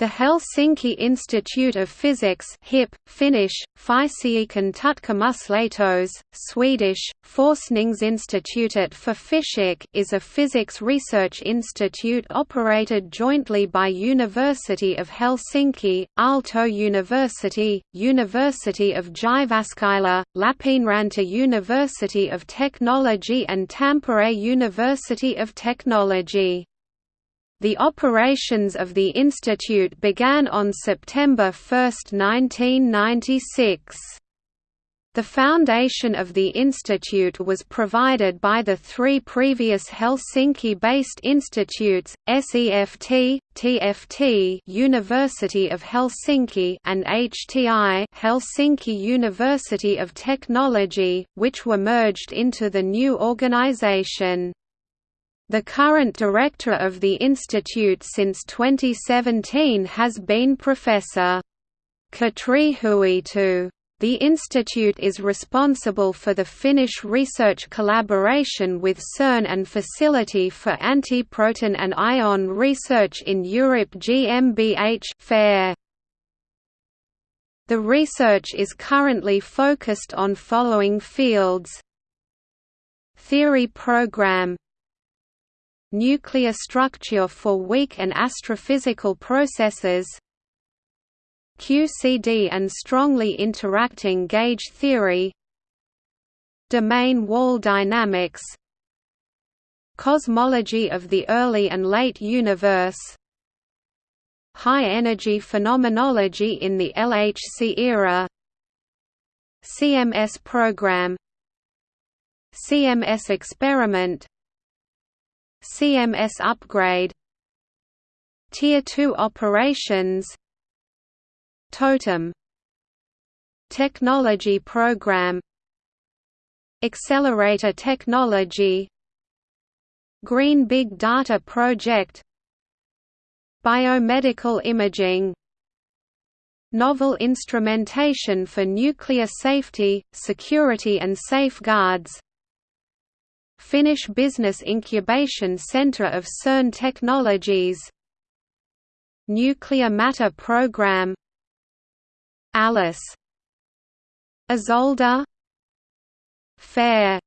The Helsinki Institute of Physics HIP, Finnish, Fysiikan Swedish, Forskningsinstitutet för fysik is a physics research institute operated jointly by University of Helsinki, Aalto University, University of Jyväskylä, Lappeenranta University of Technology and Tampere University of Technology. The operations of the institute began on September 1, 1996. The foundation of the institute was provided by the three previous Helsinki-based institutes, SEFT, TFT University of Helsinki and HTI Helsinki University of Technology, which were merged into the new organization. The current director of the institute since 2017 has been Professor. Katri Huitu. The institute is responsible for the Finnish research collaboration with CERN and Facility for Antiproton and Ion Research in Europe GmbH FAIR. The research is currently focused on following fields Theory program nuclear structure for weak and astrophysical processes QCD and strongly interacting gauge theory domain wall dynamics cosmology of the early and late universe high-energy phenomenology in the LHC era CMS program CMS experiment CMS upgrade Tier 2 operations Totem Technology Program Accelerator Technology Green Big Data Project Biomedical imaging Novel instrumentation for nuclear safety, security and safeguards Finnish Business Incubation Centre of CERN Technologies. Nuclear Matter Program. Alice. Isolde Fair